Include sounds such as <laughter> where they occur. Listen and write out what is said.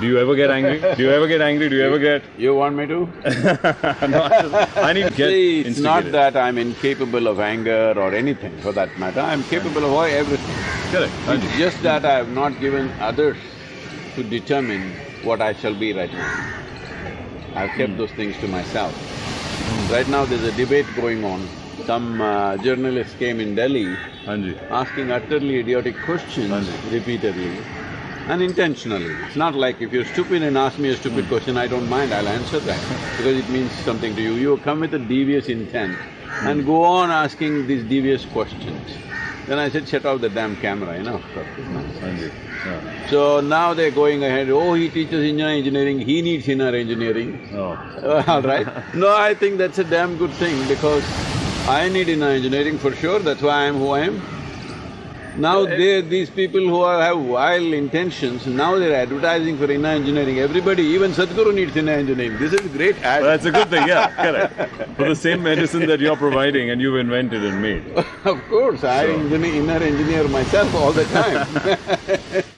Do you ever get angry? Do you ever get angry? Do you ever get… <laughs> You want me to? <laughs> no, I, just, I need to get See, it's not that I'm incapable of anger or anything for that matter, I'm capable of everything. Correct, It's just that I have not given others to determine what I shall be right now. I've kept those things to myself. Right now there's a debate going on. Some uh, journalists came in Delhi Hanji. asking utterly idiotic questions Hanji. repeatedly, unintentionally. It's not like if you're stupid and ask me a stupid question, I don't mind, I'll answer that because it means something to you. You come with a devious intent and go on asking these devious questions. Then I said, shut off the damn camera, you know, stop this nonsense. Hanji. Yeah. So now they're going ahead, oh, he teaches inner engineering, he needs inner engineering. Oh. <laughs> All right. No, I think that's a damn good thing because I need inner engineering for sure, that's why I am who I am. Now they… these people who are, have vile intentions, now they're advertising for inner engineering. Everybody, even Sadhguru needs inner engineering. This is a great ad. Well, that's a good thing, yeah, correct. For the same medicine that you're providing and you've invented and made. <laughs> of course, I So- engineer, inner engineer myself all the time <laughs>